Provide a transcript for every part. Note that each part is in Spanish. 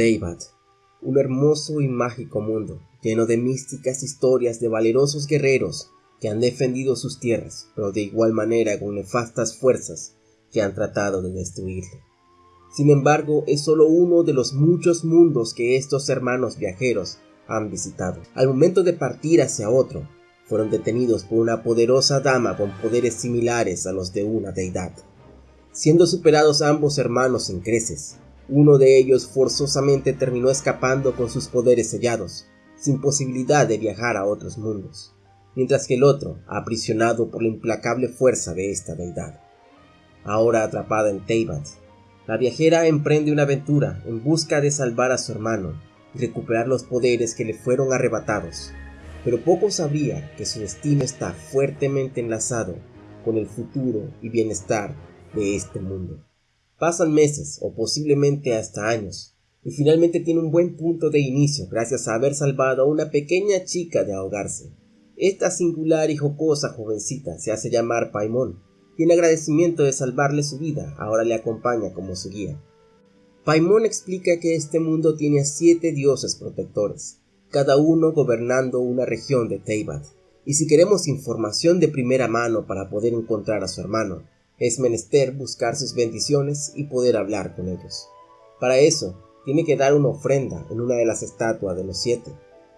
Teyvat, un hermoso y mágico mundo, lleno de místicas historias de valerosos guerreros que han defendido sus tierras, pero de igual manera con nefastas fuerzas que han tratado de destruirle. Sin embargo, es solo uno de los muchos mundos que estos hermanos viajeros han visitado. Al momento de partir hacia otro, fueron detenidos por una poderosa dama con poderes similares a los de una deidad. Siendo superados ambos hermanos en creces, uno de ellos forzosamente terminó escapando con sus poderes sellados, sin posibilidad de viajar a otros mundos, mientras que el otro, aprisionado por la implacable fuerza de esta deidad. Ahora atrapada en Teyvat, la viajera emprende una aventura en busca de salvar a su hermano y recuperar los poderes que le fueron arrebatados, pero poco sabría que su destino está fuertemente enlazado con el futuro y bienestar de este mundo. Pasan meses o posiblemente hasta años y finalmente tiene un buen punto de inicio gracias a haber salvado a una pequeña chica de ahogarse. Esta singular y jocosa jovencita se hace llamar Paimon y en agradecimiento de salvarle su vida ahora le acompaña como su guía. Paimon explica que este mundo tiene a siete dioses protectores, cada uno gobernando una región de Teyvat, y si queremos información de primera mano para poder encontrar a su hermano, es menester buscar sus bendiciones y poder hablar con ellos. Para eso, tiene que dar una ofrenda en una de las estatuas de los siete,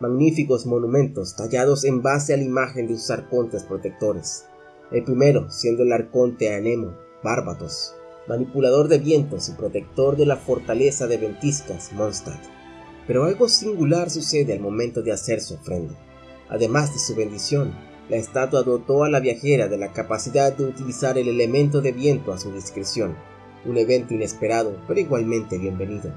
magníficos monumentos tallados en base a la imagen de sus arcontes protectores. El primero siendo el arconte Anemo, Bárbatos, manipulador de vientos y protector de la fortaleza de ventiscas, Mondstadt. Pero algo singular sucede al momento de hacer su ofrenda. Además de su bendición, la estatua dotó a la viajera de la capacidad de utilizar el elemento de viento a su discreción, un evento inesperado, pero igualmente bienvenido.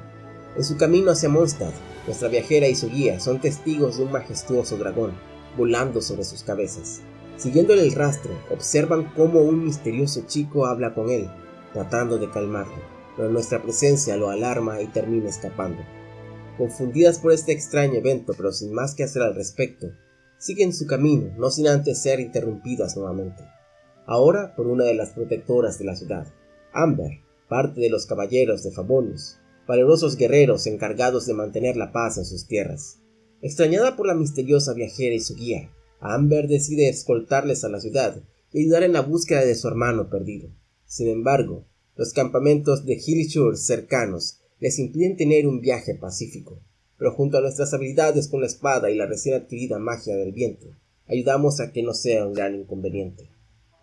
En su camino hacia Mondstadt, nuestra viajera y su guía son testigos de un majestuoso dragón, volando sobre sus cabezas. Siguiéndole el rastro, observan cómo un misterioso chico habla con él, tratando de calmarlo, pero nuestra presencia lo alarma y termina escapando. Confundidas por este extraño evento, pero sin más que hacer al respecto, siguen su camino, no sin antes ser interrumpidas nuevamente. Ahora por una de las protectoras de la ciudad, Amber, parte de los caballeros de Favonius, valerosos guerreros encargados de mantener la paz en sus tierras. Extrañada por la misteriosa viajera y su guía, Amber decide escoltarles a la ciudad y ayudar en la búsqueda de su hermano perdido. Sin embargo, los campamentos de Hillshire cercanos les impiden tener un viaje pacífico pero junto a nuestras habilidades con la espada y la recién adquirida magia del viento, ayudamos a que no sea un gran inconveniente.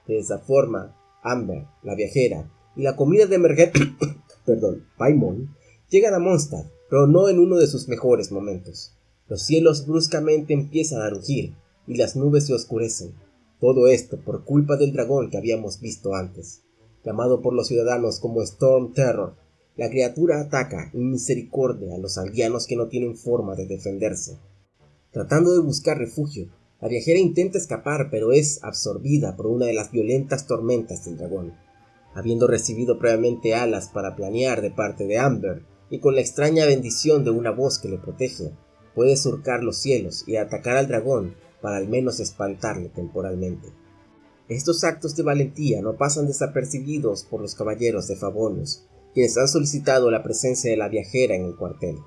De esa forma, Amber, la viajera, y la comida de emergencia, perdón, Paimon, llegan a Mondstadt, pero no en uno de sus mejores momentos. Los cielos bruscamente empiezan a rugir y las nubes se oscurecen. Todo esto por culpa del dragón que habíamos visto antes, llamado por los ciudadanos como Storm Terror, la criatura ataca en misericordia a los aldeanos que no tienen forma de defenderse. Tratando de buscar refugio, la viajera intenta escapar pero es absorbida por una de las violentas tormentas del dragón. Habiendo recibido previamente alas para planear de parte de Amber y con la extraña bendición de una voz que le protege, puede surcar los cielos y atacar al dragón para al menos espantarle temporalmente. Estos actos de valentía no pasan desapercibidos por los caballeros de Favonius, quienes han solicitado la presencia de la viajera en el cuartel.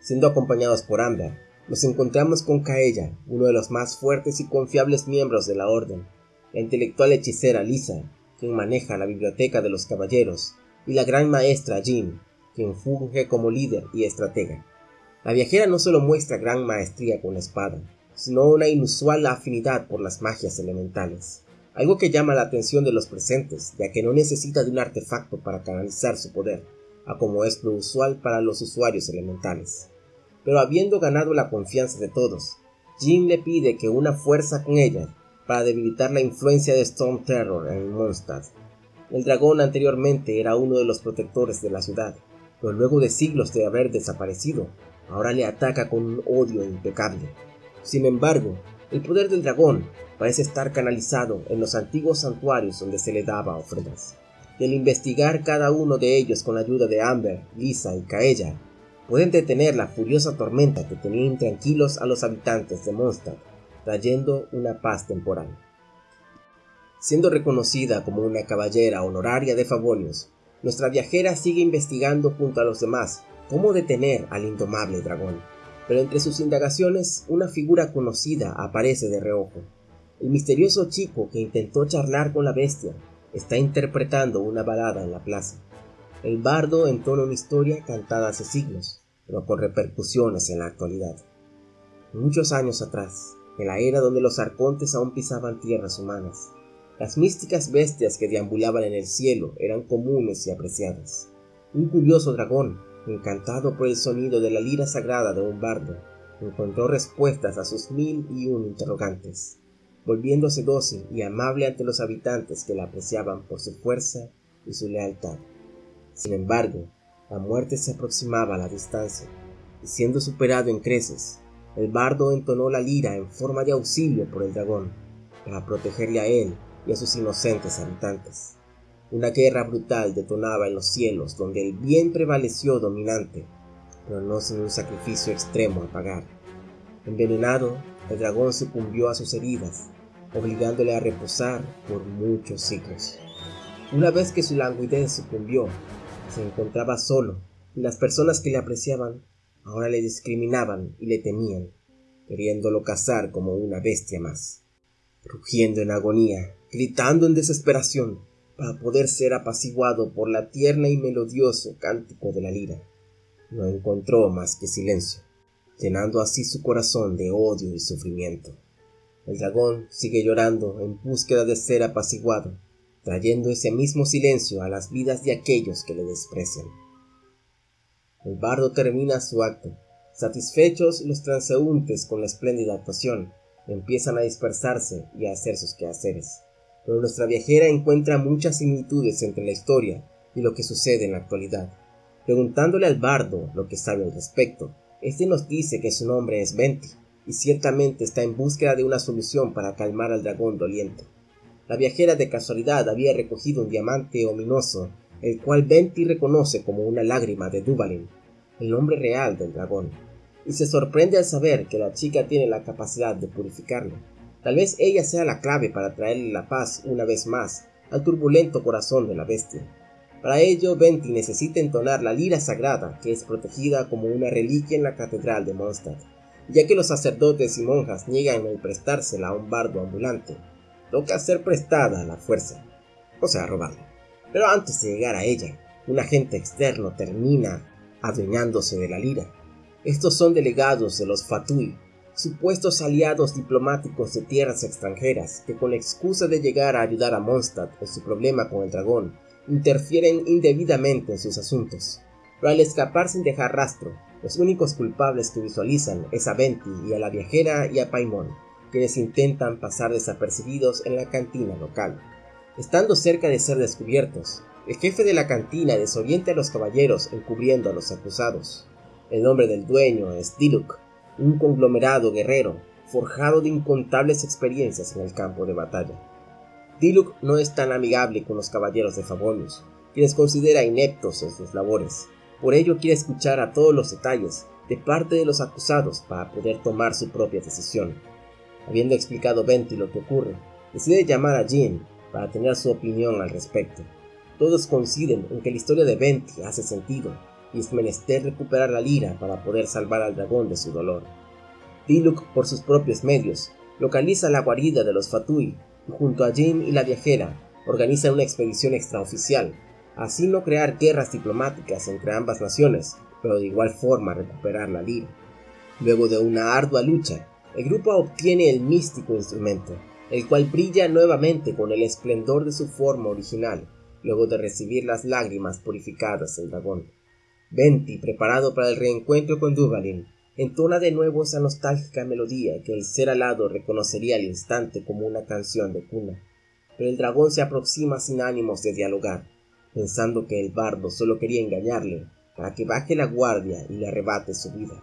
Siendo acompañados por Amber, nos encontramos con Kaella, uno de los más fuertes y confiables miembros de la orden, la intelectual hechicera Lisa, quien maneja la biblioteca de los caballeros, y la gran maestra Jean, quien funge como líder y estratega. La viajera no solo muestra gran maestría con la espada, sino una inusual afinidad por las magias elementales algo que llama la atención de los presentes, ya que no necesita de un artefacto para canalizar su poder, a como es lo usual para los usuarios elementales. Pero habiendo ganado la confianza de todos, Jin le pide que una fuerza con ella para debilitar la influencia de Storm Terror en Mondstadt. El dragón anteriormente era uno de los protectores de la ciudad, pero luego de siglos de haber desaparecido, ahora le ataca con un odio impecable. Sin embargo, el poder del dragón parece estar canalizado en los antiguos santuarios donde se le daba ofrendas. Y al investigar cada uno de ellos con la ayuda de Amber, Lisa y Kaella, pueden detener la furiosa tormenta que tenía intranquilos a los habitantes de Mondstadt, trayendo una paz temporal. Siendo reconocida como una caballera honoraria de Favonius, nuestra viajera sigue investigando junto a los demás cómo detener al indomable dragón. Pero entre sus indagaciones, una figura conocida aparece de reojo. El misterioso chico que intentó charlar con la bestia está interpretando una balada en la plaza. El bardo entona una historia cantada hace siglos, pero con repercusiones en la actualidad. Muchos años atrás, en la era donde los arcontes aún pisaban tierras humanas, las místicas bestias que deambulaban en el cielo eran comunes y apreciadas. Un curioso dragón, encantado por el sonido de la lira sagrada de un bardo, encontró respuestas a sus mil y un interrogantes, volviéndose dócil y amable ante los habitantes que la apreciaban por su fuerza y su lealtad. Sin embargo, la muerte se aproximaba a la distancia, y siendo superado en creces, el bardo entonó la lira en forma de auxilio por el dragón, para protegerle a él y a sus inocentes habitantes. Una guerra brutal detonaba en los cielos donde el bien prevaleció dominante, pero no sin un sacrificio extremo a pagar. Envenenado, el dragón sucumbió a sus heridas, obligándole a reposar por muchos siglos. Una vez que su languidez sucumbió, se encontraba solo y las personas que le apreciaban ahora le discriminaban y le temían, queriéndolo cazar como una bestia más. Rugiendo en agonía, gritando en desesperación, para poder ser apaciguado por la tierna y melodioso cántico de la lira, no encontró más que silencio, llenando así su corazón de odio y sufrimiento. El dragón sigue llorando en búsqueda de ser apaciguado, trayendo ese mismo silencio a las vidas de aquellos que le desprecian. El bardo termina su acto. Satisfechos los transeúntes con la espléndida actuación, empiezan a dispersarse y a hacer sus quehaceres. Pero nuestra viajera encuentra muchas similitudes entre la historia y lo que sucede en la actualidad. Preguntándole al bardo lo que sabe al respecto, este nos dice que su nombre es Venti, y ciertamente está en búsqueda de una solución para calmar al dragón doliente. La viajera de casualidad había recogido un diamante ominoso el cual Venti reconoce como una lágrima de Duvalin, el nombre real del dragón, y se sorprende al saber que la chica tiene la capacidad de purificarlo. Tal vez ella sea la clave para traerle la paz una vez más al turbulento corazón de la bestia. Para ello, Venti necesita entonar la lira sagrada que es protegida como una reliquia en la catedral de Mondstadt, ya que los sacerdotes y monjas niegan el prestársela a un bardo ambulante. Toca ser prestada a la fuerza, o sea, robarla. Pero antes de llegar a ella, un agente externo termina adueñándose de la lira. Estos son delegados de los Fatui, supuestos aliados diplomáticos de tierras extranjeras que con excusa de llegar a ayudar a Mondstadt en su problema con el dragón, interfieren indebidamente en sus asuntos. Pero al escapar sin dejar rastro, los únicos culpables que visualizan es a Venti y a la viajera y a Paimon, quienes intentan pasar desapercibidos en la cantina local. Estando cerca de ser descubiertos, el jefe de la cantina desorienta a los caballeros encubriendo a los acusados. El nombre del dueño es Diluk, un conglomerado guerrero forjado de incontables experiencias en el campo de batalla. Diluk no es tan amigable con los caballeros de Favonius, quienes considera ineptos en sus labores. Por ello quiere escuchar a todos los detalles de parte de los acusados para poder tomar su propia decisión. Habiendo explicado Venti lo que ocurre, decide llamar a Jean para tener su opinión al respecto. Todos coinciden en que la historia de Venti hace sentido y es menester recuperar la lira para poder salvar al dragón de su dolor. Diluk, por sus propios medios, localiza la guarida de los Fatui y junto a Jim y la viajera organiza una expedición extraoficial, así no crear guerras diplomáticas entre ambas naciones, pero de igual forma recuperar la lira. Luego de una ardua lucha, el grupo obtiene el místico instrumento, el cual brilla nuevamente con el esplendor de su forma original, luego de recibir las lágrimas purificadas del dragón. Venti, preparado para el reencuentro con Duvalin, entona de nuevo esa nostálgica melodía que el ser alado reconocería al instante como una canción de cuna. Pero el dragón se aproxima sin ánimos de dialogar, pensando que el bardo solo quería engañarle para que baje la guardia y le arrebate su vida.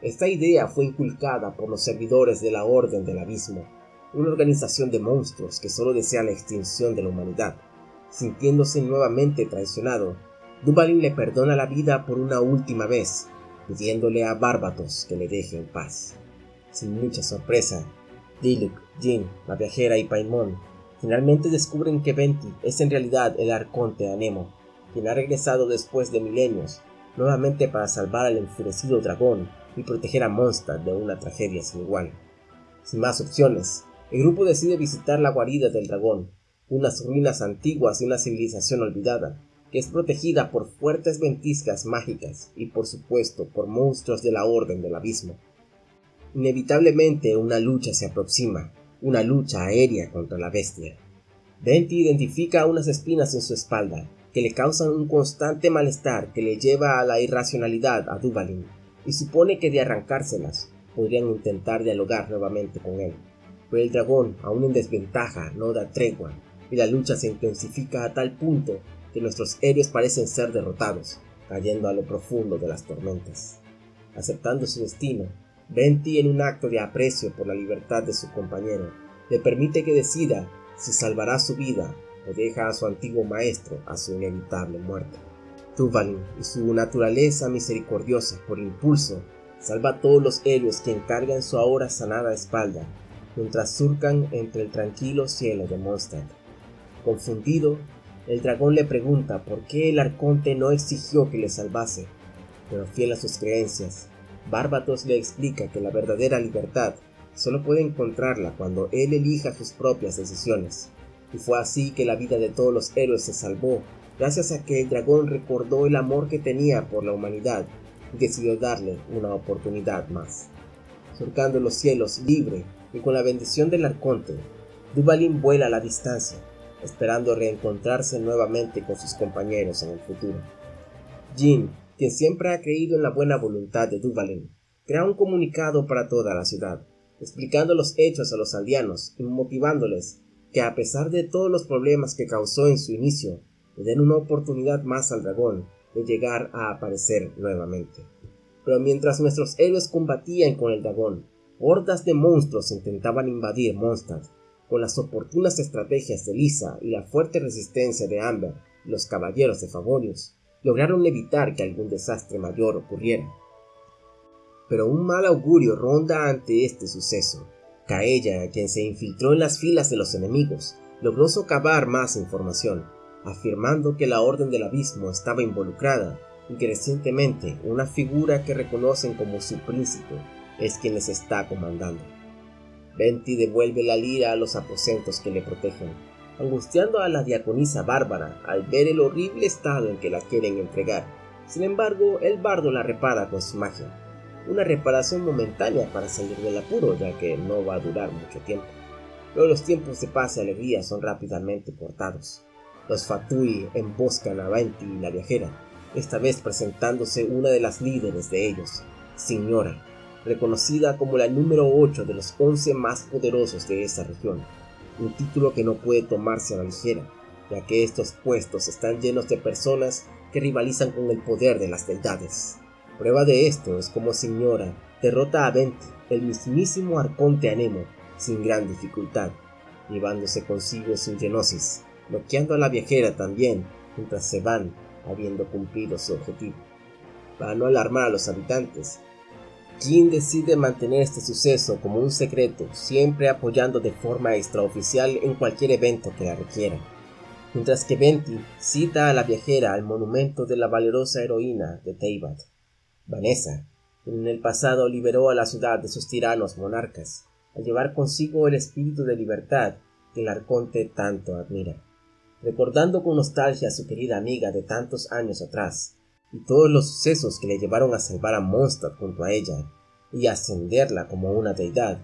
Esta idea fue inculcada por los servidores de la Orden del Abismo, una organización de monstruos que solo desea la extinción de la humanidad. Sintiéndose nuevamente traicionado, Dubalin le perdona la vida por una última vez, pidiéndole a Bárbatos que le deje en paz. Sin mucha sorpresa, Diluk, Jin, la viajera y Paimon finalmente descubren que Venti es en realidad el arconte Anemo, quien ha regresado después de milenios nuevamente para salvar al enfurecido dragón y proteger a Mondstadt de una tragedia sin igual. Sin más opciones, el grupo decide visitar la guarida del dragón, unas ruinas antiguas de una civilización olvidada, que es protegida por fuertes ventiscas mágicas y por supuesto por monstruos de la Orden del Abismo. Inevitablemente una lucha se aproxima, una lucha aérea contra la bestia. Venti identifica unas espinas en su espalda que le causan un constante malestar que le lleva a la irracionalidad a Duvalin, y supone que de arrancárselas podrían intentar dialogar nuevamente con él. Pero el dragón, aún en desventaja, no da tregua, y la lucha se intensifica a tal punto que nuestros héroes parecen ser derrotados, cayendo a lo profundo de las tormentas. Aceptando su destino, Venti en un acto de aprecio por la libertad de su compañero, le permite que decida si salvará su vida o deja a su antiguo maestro a su inevitable muerte. Tuvalin y su naturaleza misericordiosa por impulso salva a todos los héroes que encargan su ahora sanada espalda mientras surcan entre el tranquilo cielo de Mondstadt. Confundido, el dragón le pregunta por qué el arconte no exigió que le salvase, pero fiel a sus creencias, Bárbatos le explica que la verdadera libertad solo puede encontrarla cuando él elija sus propias decisiones, y fue así que la vida de todos los héroes se salvó, gracias a que el dragón recordó el amor que tenía por la humanidad y decidió darle una oportunidad más. Surcando los cielos libre y con la bendición del arconte, Duvalin vuela a la distancia, esperando reencontrarse nuevamente con sus compañeros en el futuro. Jin, quien siempre ha creído en la buena voluntad de Duvalin, crea un comunicado para toda la ciudad, explicando los hechos a los aldeanos y motivándoles que a pesar de todos los problemas que causó en su inicio, le den una oportunidad más al dragón de llegar a aparecer nuevamente. Pero mientras nuestros héroes combatían con el dragón, hordas de monstruos intentaban invadir Mondstadt con las oportunas estrategias de Lisa y la fuerte resistencia de Amber los caballeros de Favorius, lograron evitar que algún desastre mayor ocurriera. Pero un mal augurio ronda ante este suceso. Kaella, quien se infiltró en las filas de los enemigos, logró socavar más información, afirmando que la Orden del Abismo estaba involucrada y que recientemente una figura que reconocen como su príncipe es quien les está comandando. Venti devuelve la lira a los aposentos que le protegen, angustiando a la diaconisa Bárbara al ver el horrible estado en que la quieren entregar. Sin embargo, el bardo la repara con su magia, una reparación momentánea para salir del apuro, ya que no va a durar mucho tiempo. Pero los tiempos de paz y alegría son rápidamente cortados. Los Fatui emboscan a Venti y la viajera, esta vez presentándose una de las líderes de ellos, Señora, reconocida como la número 8 de los 11 más poderosos de esa región, un título que no puede tomarse a la ligera, ya que estos puestos están llenos de personas que rivalizan con el poder de las deidades. Prueba de esto es como Señora derrota a Venti, el mismísimo arconte Anemo, sin gran dificultad, llevándose consigo su genosis, bloqueando a la viajera también, mientras se van, habiendo cumplido su objetivo. Para no alarmar a los habitantes, Jin decide mantener este suceso como un secreto, siempre apoyando de forma extraoficial en cualquier evento que la requiera. Mientras que Venti cita a la viajera al monumento de la valerosa heroína de Teyvat, Vanessa, quien en el pasado liberó a la ciudad de sus tiranos monarcas, al llevar consigo el espíritu de libertad que el arconte tanto admira. Recordando con nostalgia a su querida amiga de tantos años atrás, y todos los sucesos que le llevaron a salvar a Mondstadt junto a ella y ascenderla como una deidad,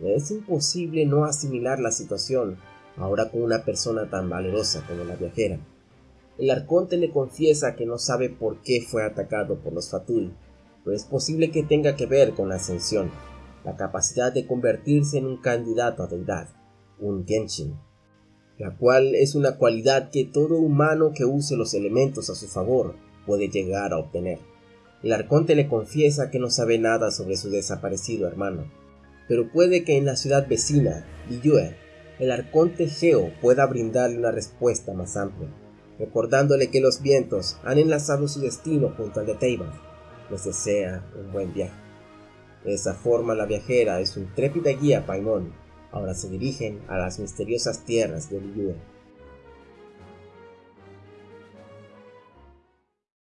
es imposible no asimilar la situación ahora con una persona tan valerosa como la viajera. El arconte le confiesa que no sabe por qué fue atacado por los Fatul, pero es posible que tenga que ver con la ascensión, la capacidad de convertirse en un candidato a deidad, un Genshin, la cual es una cualidad que todo humano que use los elementos a su favor puede llegar a obtener. El arconte le confiesa que no sabe nada sobre su desaparecido hermano, pero puede que en la ciudad vecina, Liyue, el arconte Geo pueda brindarle una respuesta más amplia, recordándole que los vientos han enlazado su destino junto al de Teiban. Les desea un buen viaje. De esa forma la viajera y su intrépida guía Paimon ahora se dirigen a las misteriosas tierras de Liyue.